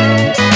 Música